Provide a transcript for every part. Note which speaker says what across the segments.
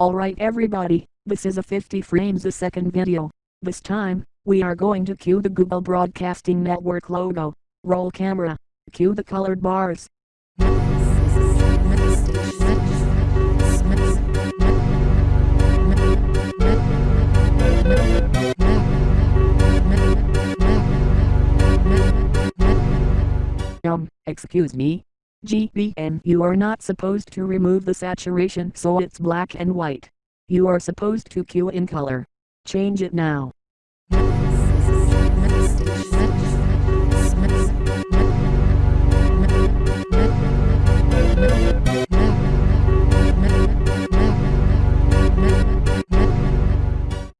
Speaker 1: Alright everybody, this is a 50 frames a second video. This time, we are going to cue the Google Broadcasting Network logo. Roll camera. Cue the colored bars. Um, excuse me? GBN you are not supposed to remove the saturation so it's black and white. You are supposed to cue in color. Change it now.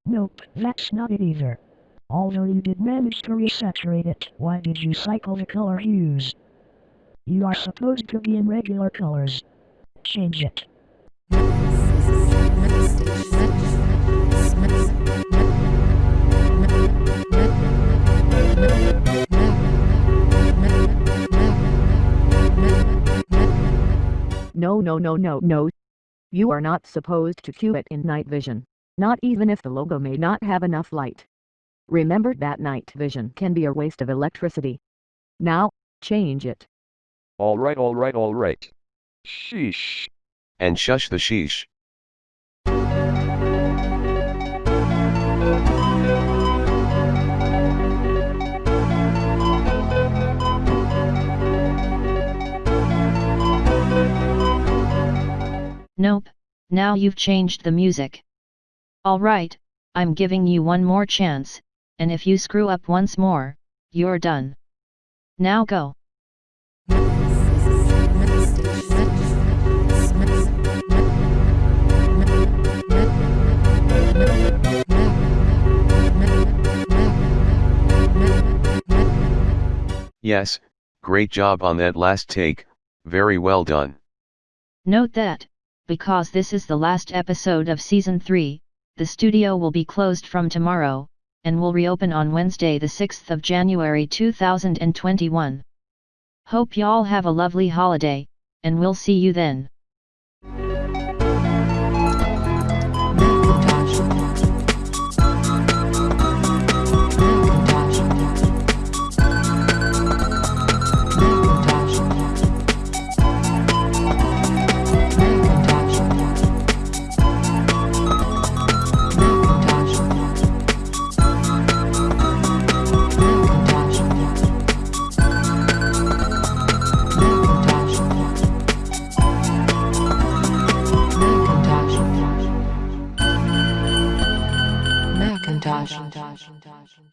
Speaker 2: Nope, that's not it either. Although you did manage to resaturate it, why did you cycle the color hues? You are supposed to be in regular colors. Change it.
Speaker 3: No no no no no. You are not supposed to cue it in night vision, not even if the logo may not have enough light. Remember that night vision can be a waste of electricity. Now, change it.
Speaker 4: Alright alright alright. Sheesh.
Speaker 5: And shush the sheesh.
Speaker 6: Nope, now you've changed the music. Alright, I'm giving you one more chance, and if you screw up once more, you're done. Now go.
Speaker 5: Yes, great job on that last take, very well done.
Speaker 6: Note that, because this is the last episode of Season 3, the studio will be closed from tomorrow, and will reopen on Wednesday the 6th of January 2021. Hope y'all have a lovely holiday, and we'll see you then.
Speaker 7: Macintosh.